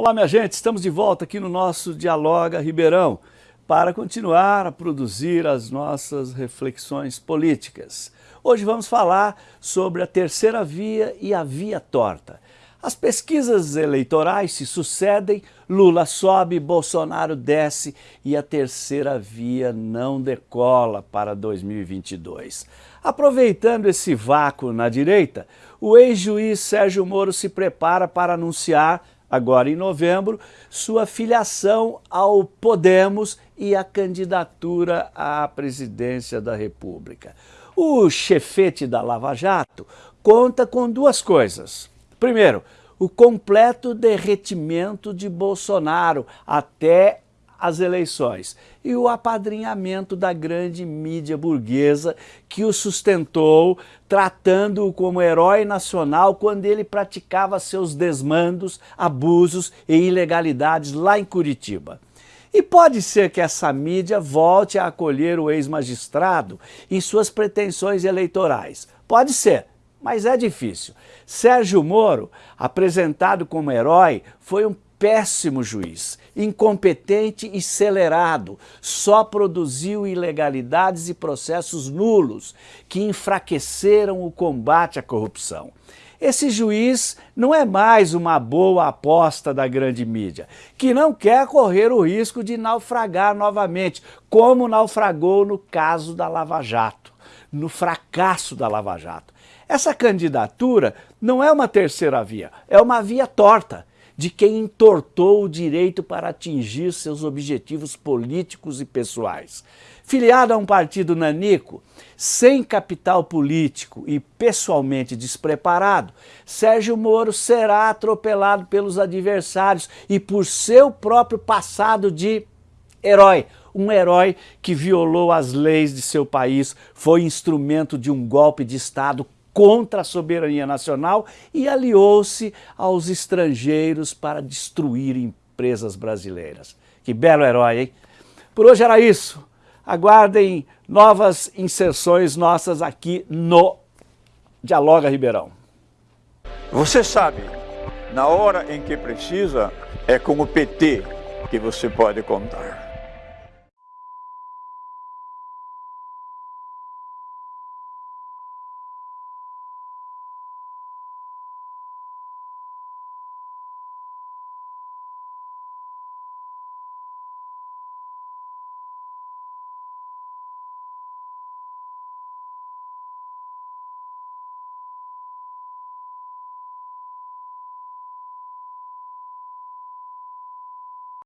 Olá, minha gente, estamos de volta aqui no nosso Dialoga Ribeirão para continuar a produzir as nossas reflexões políticas. Hoje vamos falar sobre a terceira via e a via torta. As pesquisas eleitorais se sucedem, Lula sobe, Bolsonaro desce e a terceira via não decola para 2022. Aproveitando esse vácuo na direita, o ex-juiz Sérgio Moro se prepara para anunciar agora em novembro, sua filiação ao Podemos e a candidatura à presidência da República. O chefete da Lava Jato conta com duas coisas. Primeiro, o completo derretimento de Bolsonaro até as eleições e o apadrinhamento da grande mídia burguesa que o sustentou, tratando-o como herói nacional quando ele praticava seus desmandos, abusos e ilegalidades lá em Curitiba. E pode ser que essa mídia volte a acolher o ex-magistrado em suas pretensões eleitorais. Pode ser, mas é difícil. Sérgio Moro, apresentado como herói, foi um péssimo juiz, incompetente e celerado, só produziu ilegalidades e processos nulos que enfraqueceram o combate à corrupção. Esse juiz não é mais uma boa aposta da grande mídia, que não quer correr o risco de naufragar novamente, como naufragou no caso da Lava Jato, no fracasso da Lava Jato. Essa candidatura não é uma terceira via, é uma via torta de quem entortou o direito para atingir seus objetivos políticos e pessoais. Filiado a um partido nanico, sem capital político e pessoalmente despreparado, Sérgio Moro será atropelado pelos adversários e por seu próprio passado de herói, um herói que violou as leis de seu país, foi instrumento de um golpe de Estado contra a soberania nacional e aliou-se aos estrangeiros para destruir empresas brasileiras. Que belo herói, hein? Por hoje era isso. Aguardem novas inserções nossas aqui no Dialoga Ribeirão. Você sabe, na hora em que precisa, é com o PT que você pode contar.